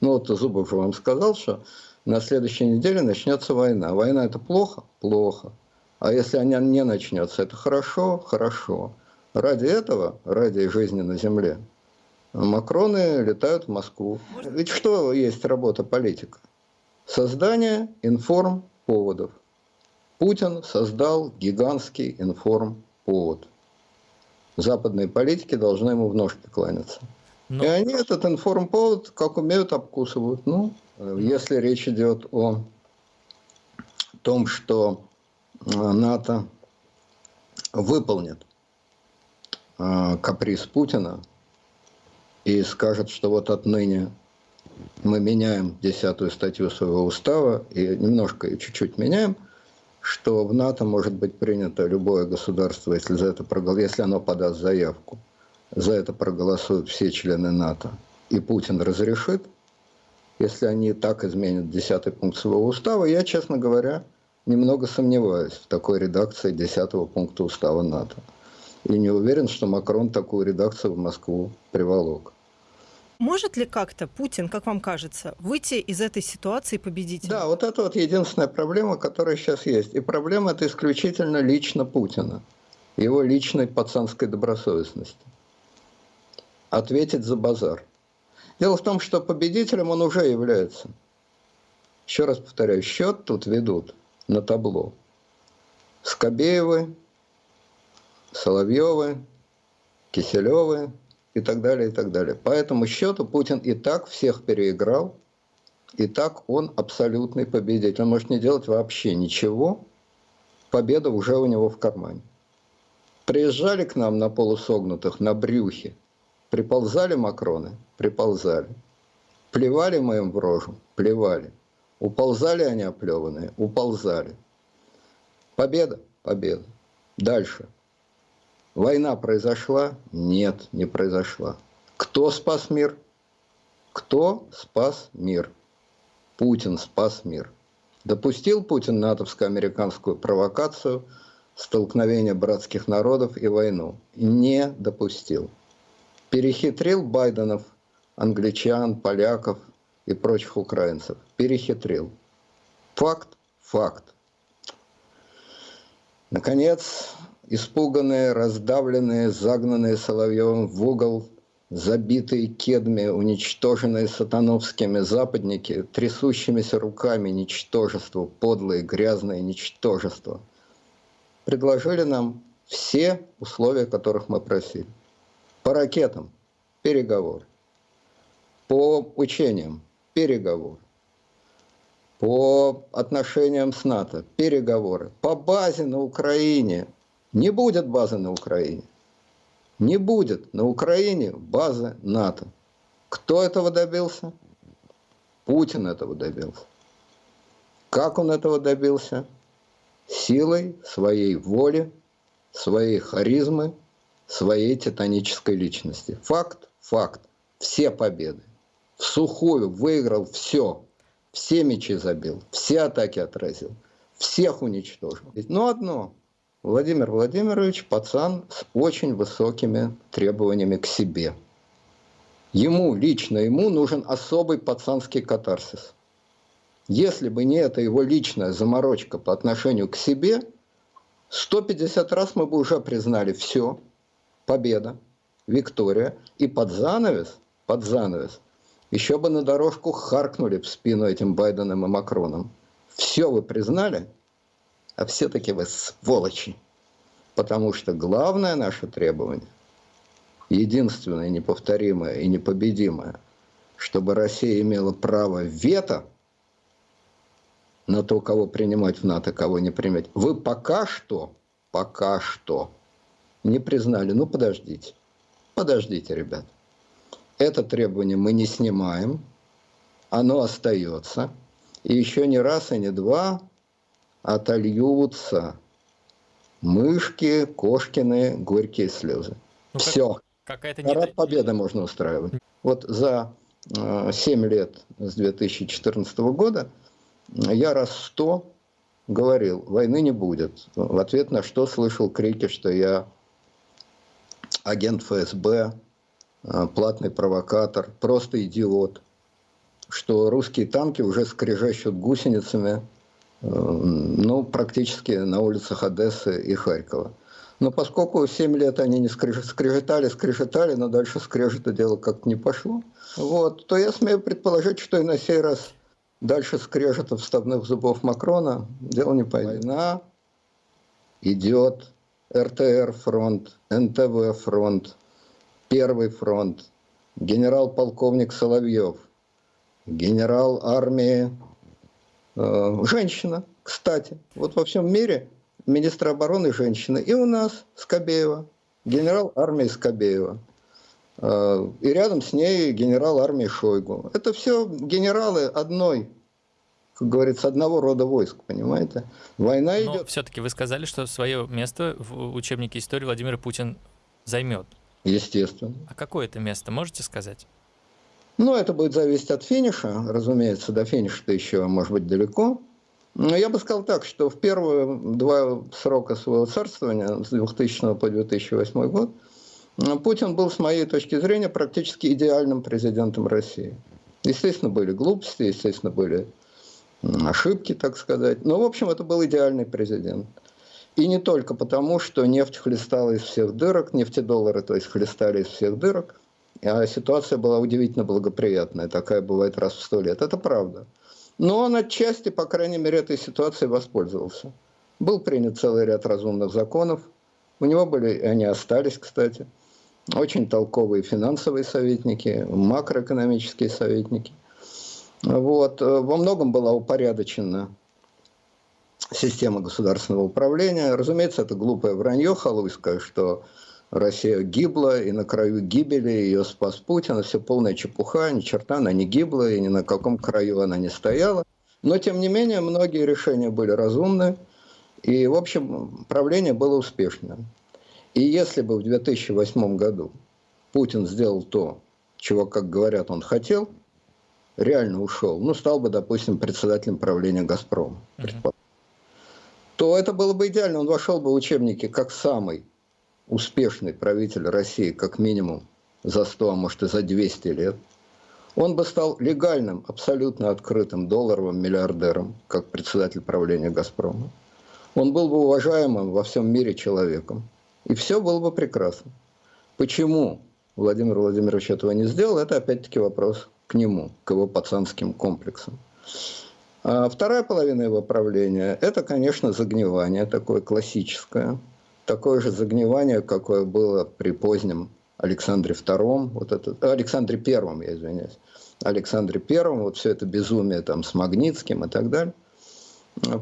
Ну вот Зубов же вам сказал, что на следующей неделе начнется война. Война это плохо? Плохо. А если она не начнется, это хорошо? Хорошо. Ради этого, ради жизни на Земле, Макроны летают в Москву. Ведь что есть работа политика? Создание информповодов. Путин создал гигантский информповод. Западные политики должны ему в ножки кланяться. Но... И они этот информповод, как умеют, обкусывают. Ну, если речь идет о том, что э, НАТО выполнит э, каприз Путина и скажет, что вот отныне мы меняем десятую статью своего устава и немножко и чуть-чуть меняем, что в НАТО может быть принято любое государство, если, за это если оно подаст заявку, за это проголосуют все члены НАТО, и Путин разрешит – если они так изменят десятый пункт своего устава, я, честно говоря, немного сомневаюсь в такой редакции десятого пункта устава НАТО. И не уверен, что Макрон такую редакцию в Москву приволок. Может ли как-то Путин, как вам кажется, выйти из этой ситуации победителем? Да, вот это вот единственная проблема, которая сейчас есть. И проблема это исключительно лично Путина, его личной пацанской добросовестности. Ответить за базар. Дело в том, что победителем он уже является. Еще раз повторяю, счет тут ведут на табло. Скобеевы, Соловьевы, Киселевы и так далее, и так далее. По этому счету Путин и так всех переиграл, и так он абсолютный победитель. Он может не делать вообще ничего, победа уже у него в кармане. Приезжали к нам на полусогнутых, на брюхе, Приползали Макроны? Приползали. Плевали мы им в рожу? Плевали. Уползали они оплеванные? Уползали. Победа? Победа. Дальше. Война произошла? Нет, не произошла. Кто спас мир? Кто спас мир? Путин спас мир. Допустил Путин натовско-американскую провокацию, столкновение братских народов и войну? Не допустил перехитрил Байденов, англичан, поляков и прочих украинцев. Перехитрил. Факт, факт. Наконец, испуганные, раздавленные, загнанные Соловьевым в угол, забитые кедми, уничтоженные сатановскими западники, трясущимися руками ничтожество, подлые, грязные ничтожество, предложили нам все условия, которых мы просили. По ракетам – переговор. По учениям – переговор. По отношениям с НАТО – переговоры. По базе на Украине – не будет базы на Украине. Не будет на Украине базы НАТО. Кто этого добился? Путин этого добился. Как он этого добился? Силой своей воли, своей харизмы – своей титанической личности. Факт, факт. Все победы. В сухую выиграл все. Все мячи забил, все атаки отразил, всех уничтожил. Но одно. Владимир Владимирович пацан с очень высокими требованиями к себе. Ему, лично ему, нужен особый пацанский катарсис. Если бы не эта его личная заморочка по отношению к себе, 150 раз мы бы уже признали все – победа, Виктория, и под занавес, под занавес, еще бы на дорожку харкнули в спину этим Байденом и Макроном. Все вы признали, а все-таки вы сволочи. Потому что главное наше требование, единственное, неповторимое и непобедимое, чтобы Россия имела право вето на то, кого принимать в НАТО, кого не принимать. Вы пока что, пока что не признали. Ну, подождите. Подождите, ребят. Это требование мы не снимаем. Оно остается. И еще не раз и не два отольются мышки, кошкины, горькие слезы. Ну, Все. Какая-то Парад победы можно устраивать. Вот за э, 7 лет с 2014 года я раз сто говорил, войны не будет. В ответ на что слышал крики, что я агент ФСБ, э, платный провокатор, просто идиот. что русские танки уже скрежещут гусеницами, э, ну, практически на улицах Одессы и Харькова. Но поскольку 7 лет они не скрежетали, скрежетали, но дальше скрежета дело как-то не пошло, вот, то я смею предположить, что и на сей раз дальше скрежета вставных зубов Макрона дело не пойдет. Война идет, РТР фронт, НТВ фронт, Первый фронт, генерал-полковник Соловьев, генерал армии, э, женщина, кстати. Вот во всем мире министр обороны женщина. И у нас Скобеева, генерал армии Скобеева. Э, и рядом с ней генерал армии Шойгу. Это все генералы одной, как говорится, одного рода войск, понимаете? Война Но идет. все-таки вы сказали, что свое место в учебнике истории Владимир Путин займет. Естественно. А какое это место, можете сказать? Ну, это будет зависеть от финиша, разумеется, до финиша-то еще, может быть, далеко. Но я бы сказал так, что в первые два срока своего царствования, с 2000 по 2008 год, Путин был, с моей точки зрения, практически идеальным президентом России. Естественно, были глупости, естественно, были ошибки, так сказать. Но, в общем, это был идеальный президент. И не только потому, что нефть хлестала из всех дырок, нефтедоллары, то есть, хлестали из всех дырок, а ситуация была удивительно благоприятная, такая бывает раз в сто лет. Это правда. Но он отчасти, по крайней мере, этой ситуацией воспользовался. Был принят целый ряд разумных законов. У него были, и они остались, кстати, очень толковые финансовые советники, макроэкономические советники. Вот. Во многом была упорядочена система государственного управления. Разумеется, это глупое вранье халуйское, что Россия гибла, и на краю гибели ее спас Путин. Это все полная чепуха, ни черта она не гибла, и ни на каком краю она не стояла. Но, тем не менее, многие решения были разумны, и, в общем, правление было успешным. И если бы в 2008 году Путин сделал то, чего, как говорят, он хотел, реально ушел, ну, стал бы, допустим, председателем правления «Газпрома», то это было бы идеально. Он вошел бы в учебники как самый успешный правитель России как минимум за 100, а может и за 200 лет, он бы стал легальным, абсолютно открытым долларовым миллиардером, как председатель правления «Газпрома». Он был бы уважаемым во всем мире человеком. И все было бы прекрасно. Почему Владимир Владимирович этого не сделал, это опять-таки вопрос к нему, к его пацанским комплексам. А вторая половина его правления – это, конечно, загнивание такое классическое – такое же загнивание, какое было при позднем Александре II, вот это, Александре Первом, я извиняюсь, Александре Первом, вот все это безумие там с Магнитским и так далее.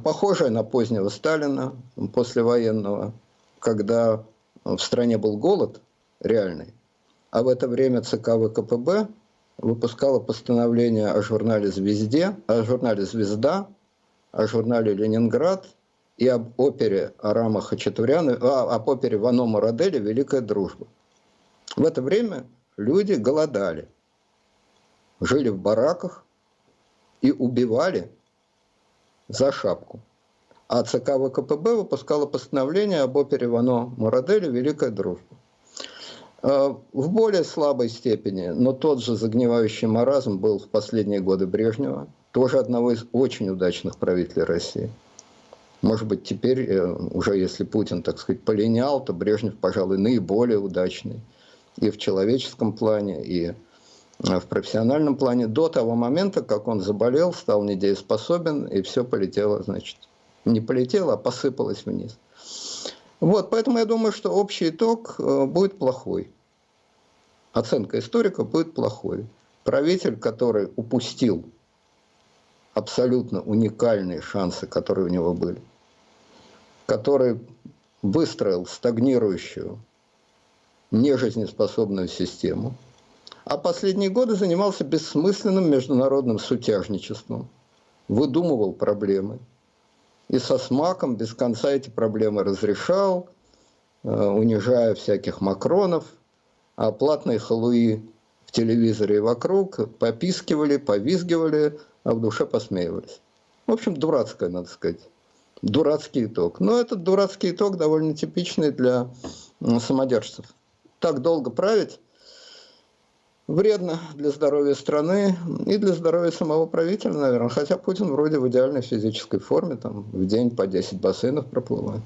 Похожее на позднего Сталина, послевоенного, когда в стране был голод реальный, а в это время ЦК ВКПБ выпускало постановление о журнале «Звезде», о журнале «Звезда», о журнале «Ленинград», и об опере Арама Хачатуряна, а, об опере Вано Мураделя «Великая дружба». В это время люди голодали, жили в бараках и убивали за шапку. А ЦК ВКПБ выпускало постановление об опере Вано Мураделя «Великая дружба». А, в более слабой степени, но тот же загнивающий маразм был в последние годы Брежнева, тоже одного из очень удачных правителей России – может быть, теперь э, уже если Путин, так сказать, полинял, то Брежнев, пожалуй, наиболее удачный и в человеческом плане, и э, в профессиональном плане до того момента, как он заболел, стал недееспособен, и все полетело, значит, не полетело, а посыпалось вниз. Вот, поэтому я думаю, что общий итог э, будет плохой. Оценка историка будет плохой. Правитель, который упустил абсолютно уникальные шансы, которые у него были, который выстроил стагнирующую, нежизнеспособную систему, а последние годы занимался бессмысленным международным сутяжничеством, выдумывал проблемы, и со смаком без конца эти проблемы разрешал, э, унижая всяких макронов, а платные халуи в телевизоре и вокруг попискивали, повизгивали, а в душе посмеивались. В общем, дурацкое, надо сказать. Дурацкий итог. Но этот дурацкий итог довольно типичный для самодержцев. Так долго править, вредно для здоровья страны и для здоровья самого правителя, наверное. Хотя Путин вроде в идеальной физической форме, там в день по 10 бассейнов проплывает.